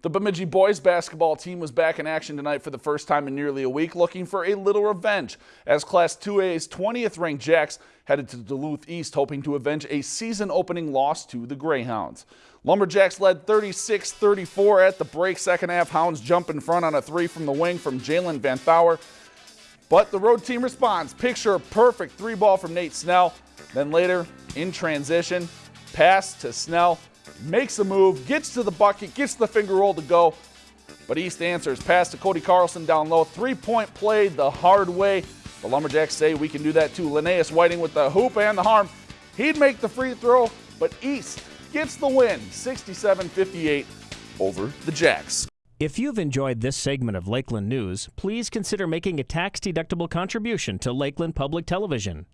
The Bemidji boys basketball team was back in action tonight for the first time in nearly a week, looking for a little revenge as Class 2A's 20th ranked Jacks headed to Duluth East, hoping to avenge a season opening loss to the Greyhounds. Lumberjacks led 36 34 at the break. Second half, Hounds jump in front on a three from the wing from Jalen Van Thauer. But the road team responds. Picture perfect three ball from Nate Snell. Then later, in transition, pass to Snell makes a move, gets to the bucket, gets the finger roll to go. But East answers. Pass to Cody Carlson down low. Three point play the hard way. The Lumberjacks say we can do that too. Linnaeus Whiting with the hoop and the harm. He'd make the free throw, but East gets the win 67 58 over the Jacks. If you've enjoyed this segment of Lakeland News, please consider making a tax deductible contribution to Lakeland Public Television.